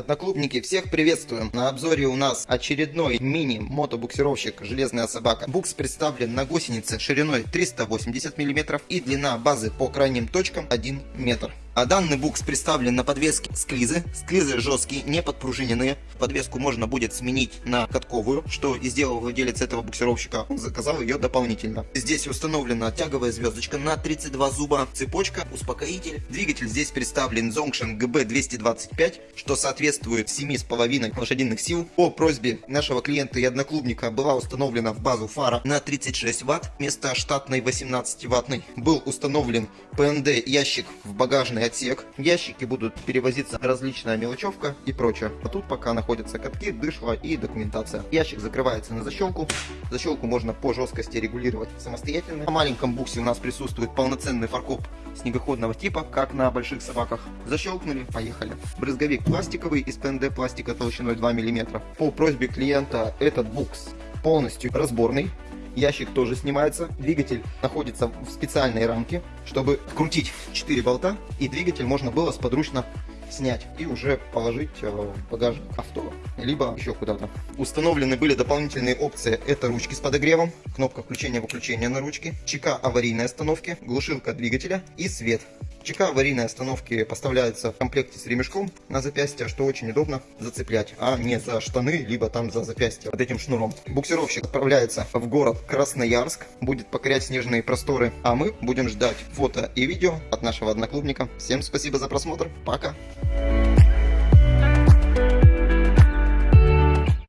Одноклубники, всех приветствуем! На обзоре у нас очередной мини-мотобуксировщик «Железная собака». Букс представлен на гусенице шириной 380 мм и длина базы по крайним точкам 1 метр. А данный букс представлен на подвеске склизы. Склизы жесткие, не подпружиненные. Подвеску можно будет сменить на катковую, что и сделал владелец этого буксировщика. Он заказал ее дополнительно. Здесь установлена тяговая звездочка на 32 зуба, цепочка, успокоитель. Двигатель здесь представлен Zongshin GB225, что соответствует 7,5 лошадиных сил. По просьбе нашего клиента и одноклубника была установлена в базу фара на 36 Вт вместо штатной 18 ваттной. Был установлен PND ящик в багажной специальный отсек. Ящики будут перевозиться различная мелочевка и прочее. А тут пока находятся катки, дышло и документация. Ящик закрывается на защелку. Защелку можно по жесткости регулировать самостоятельно. На маленьком буксе у нас присутствует полноценный фаркоп снегоходного типа, как на больших собаках. Защелкнули, поехали. Брызговик пластиковый из ПНД пластика толщиной 2 мм. По просьбе клиента этот букс полностью разборный ящик тоже снимается. Двигатель находится в специальной рамке, чтобы крутить 4 болта, и двигатель можно было сподручно снять и уже положить э, в багажник авто, либо еще куда-то. Установлены были дополнительные опции. Это ручки с подогревом, кнопка включения-выключения на ручке, ЧК аварийной остановки, глушилка двигателя и свет. ЧК аварийной остановки поставляется в комплекте с ремешком на запястье, что очень удобно зацеплять, а не за штаны, либо там за запястье вот этим шнуром. Буксировщик отправляется в город Красноярск, будет покорять снежные просторы, а мы будем ждать фото и видео от нашего одноклубника. Всем спасибо за просмотр, пока!